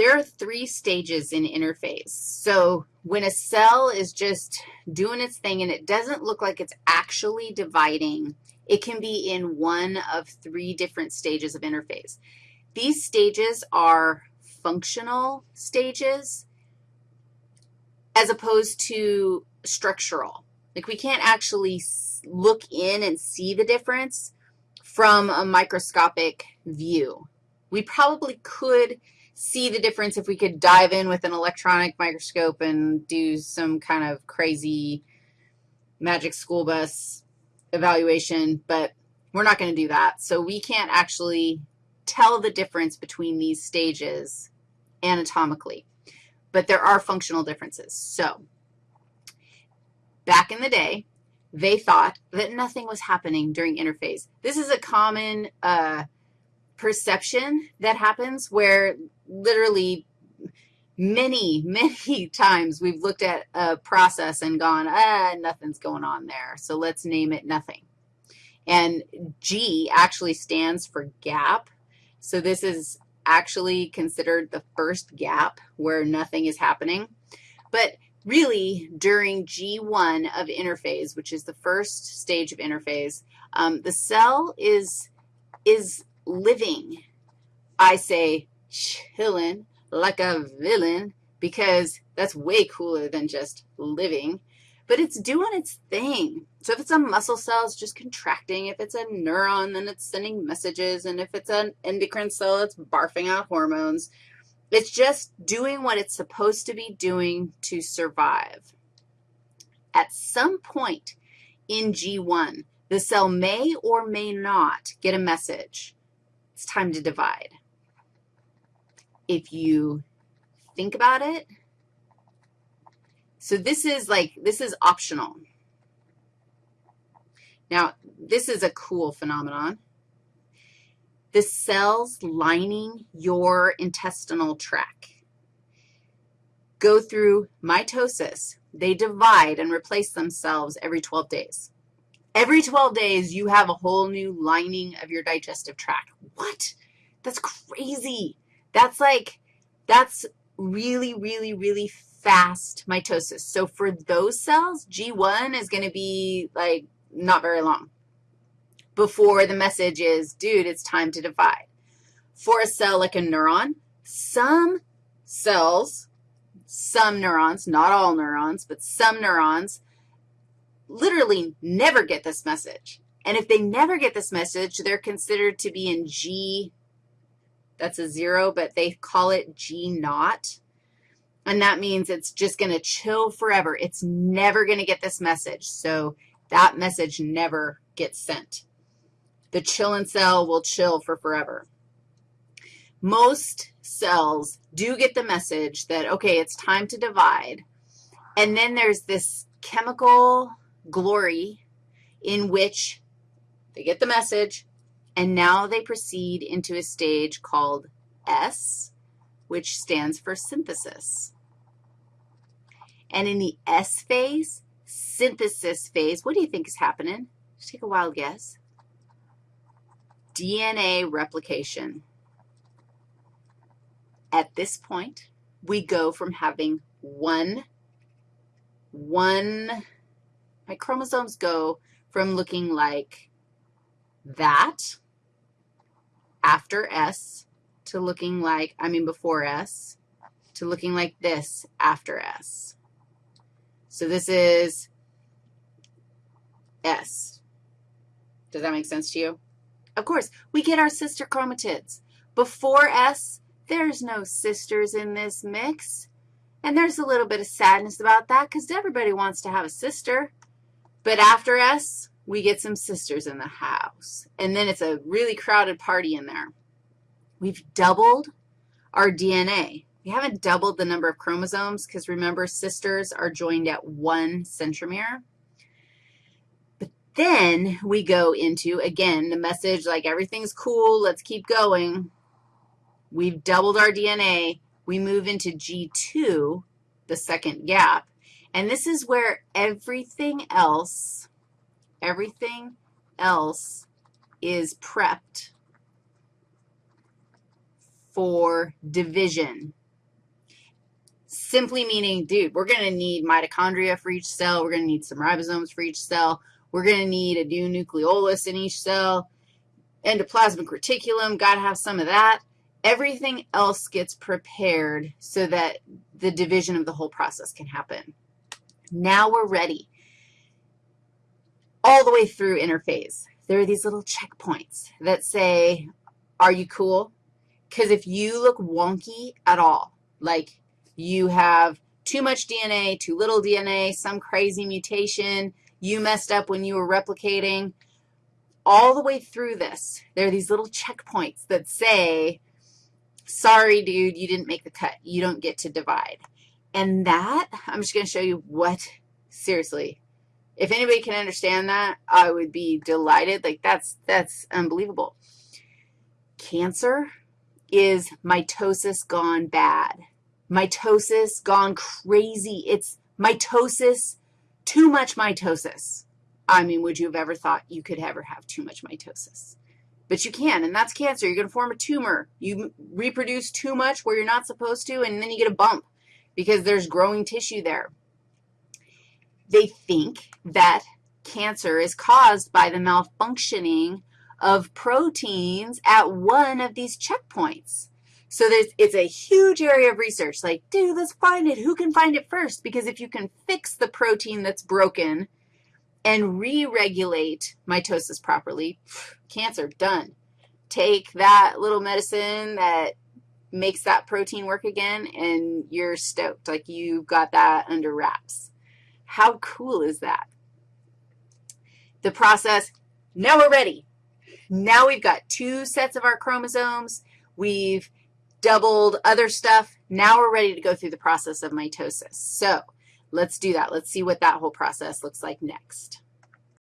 there are three stages in interphase. So when a cell is just doing its thing and it doesn't look like it's actually dividing, it can be in one of three different stages of interphase. These stages are functional stages as opposed to structural. Like we can't actually look in and see the difference from a microscopic view. We probably could see the difference if we could dive in with an electronic microscope and do some kind of crazy magic school bus evaluation, but we're not going to do that. So we can't actually tell the difference between these stages anatomically, but there are functional differences. So back in the day, they thought that nothing was happening during interphase. This is a common uh, perception that happens where literally many, many times we've looked at a process and gone, ah, nothing's going on there, so let's name it nothing. And G actually stands for gap. So this is actually considered the first gap where nothing is happening. But really, during G1 of interphase, which is the first stage of interphase, um, the cell is, is living. I say chilling like a villain because that's way cooler than just living. But it's doing its thing. So if it's a muscle cell, it's just contracting. If it's a neuron, then it's sending messages. And if it's an endocrine cell, it's barfing out hormones. It's just doing what it's supposed to be doing to survive. At some point in G1, the cell may or may not get a message it's time to divide. If you think about it, so this is like, this is optional. Now, this is a cool phenomenon. The cells lining your intestinal tract go through mitosis. They divide and replace themselves every 12 days. Every 12 days, you have a whole new lining of your digestive tract. What? That's crazy. That's like, that's really, really, really fast mitosis. So for those cells, G1 is going to be like not very long before the message is, dude, it's time to divide. For a cell like a neuron, some cells, some neurons, not all neurons, but some neurons literally never get this message. And if they never get this message, they're considered to be in G, that's a zero, but they call it G naught. And that means it's just going to chill forever. It's never going to get this message. So that message never gets sent. The chilling cell will chill for forever. Most cells do get the message that, okay, it's time to divide. And then there's this chemical glory in which they get the message, and now they proceed into a stage called S, which stands for synthesis. And in the S phase, synthesis phase, what do you think is happening? Just take a wild guess. DNA replication. At this point, we go from having one, one my chromosomes go from looking like that after S to looking like, I mean before S, to looking like this after S. So this is S. Does that make sense to you? Of course, we get our sister chromatids. Before S, there's no sisters in this mix. And there's a little bit of sadness about that because everybody wants to have a sister. But after S, we get some sisters in the house. And then it's a really crowded party in there. We've doubled our DNA. We haven't doubled the number of chromosomes because, remember, sisters are joined at one centromere. But then we go into, again, the message like everything's cool, let's keep going. We've doubled our DNA. We move into G2, the second gap, and this is where everything else, everything else is prepped for division. simply meaning, dude, we're going to need mitochondria for each cell. We're going to need some ribosomes for each cell. We're going to need a new nucleolus in each cell. Endoplasmic reticulum, got to have some of that. Everything else gets prepared so that the division of the whole process can happen. Now we're ready. All the way through interphase, there are these little checkpoints that say, are you cool? Because if you look wonky at all, like you have too much DNA, too little DNA, some crazy mutation, you messed up when you were replicating, all the way through this, there are these little checkpoints that say, sorry, dude, you didn't make the cut. You don't get to divide. And that, I'm just going to show you what, seriously, if anybody can understand that, I would be delighted. Like, that's, that's unbelievable. Cancer is mitosis gone bad. Mitosis gone crazy. It's mitosis, too much mitosis. I mean, would you have ever thought you could ever have too much mitosis? But you can, and that's cancer. You're going to form a tumor. You reproduce too much where you're not supposed to, and then you get a bump because there's growing tissue there. They think that cancer is caused by the malfunctioning of proteins at one of these checkpoints. So it's a huge area of research, like, dude, let's find it. Who can find it first? Because if you can fix the protein that's broken and re-regulate mitosis properly, cancer, done. Take that little medicine that makes that protein work again, and you're stoked, like you got that under wraps. How cool is that? The process, now we're ready. Now we've got two sets of our chromosomes. We've doubled other stuff. Now we're ready to go through the process of mitosis. So let's do that. Let's see what that whole process looks like next.